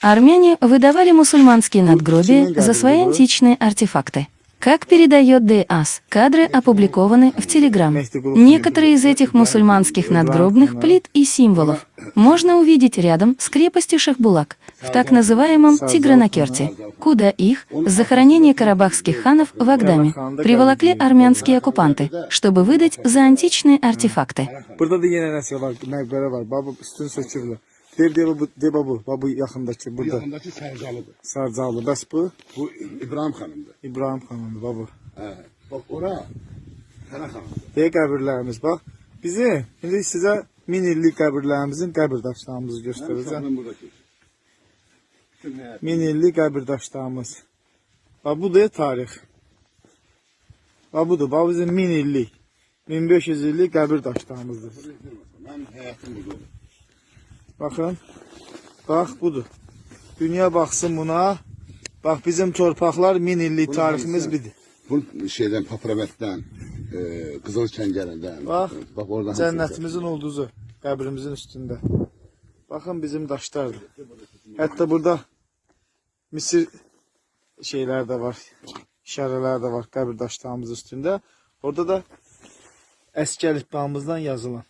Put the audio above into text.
Армяне выдавали мусульманские надгробия за свои античные артефакты. Как передает ДАС, кадры опубликованы в Телеграм. Некоторые из этих мусульманских надгробных плит и символов можно увидеть рядом с крепостью Шахбулак, в так называемом Тигранакерте, куда их с захоронения карабахских ханов в Агдаме приволокли армянские оккупанты, чтобы выдать за античные артефакты. Üstün söküblər. Dev dev bu, bu, baba yaxındakı Bu burada. yanındaki Sercalı'dır. Sarcalı. Bəs bu Bu İbrahim Hanım'dır. İbrahim xanımdır baba. He. Bak ora Kara Hanım'dır. Deyə qəbirlərimiz bax. Bizi indi sizə min illik qəbirlərimizin qəbir daşlarımızı göstərəcəm. Hanım buradaki. Bütün ne? Min illik qəbir daşlarımız. Bax bu da tarix. Bax budur. Bax bizim min illik. 1500 illik qəbir daşlarımızdır. Ben hayatım burada olur. Baxın. Bax budur. Dünya baxsın buna. Bax bizim torpaqlar min illik tariximiz bidir. Bu şeyden Papravet'ten, e, Kızıl Çengel'den. Bak, Bak oradan. Cənnətimizin ulduzu qəbrimizin üstündə. Baxın bizim daşlardır. Hətta burada Misir şeylər də var. İşarələr də var qəbir daşlarımız üstündə. Orada da əski əlifbamızdan yazılan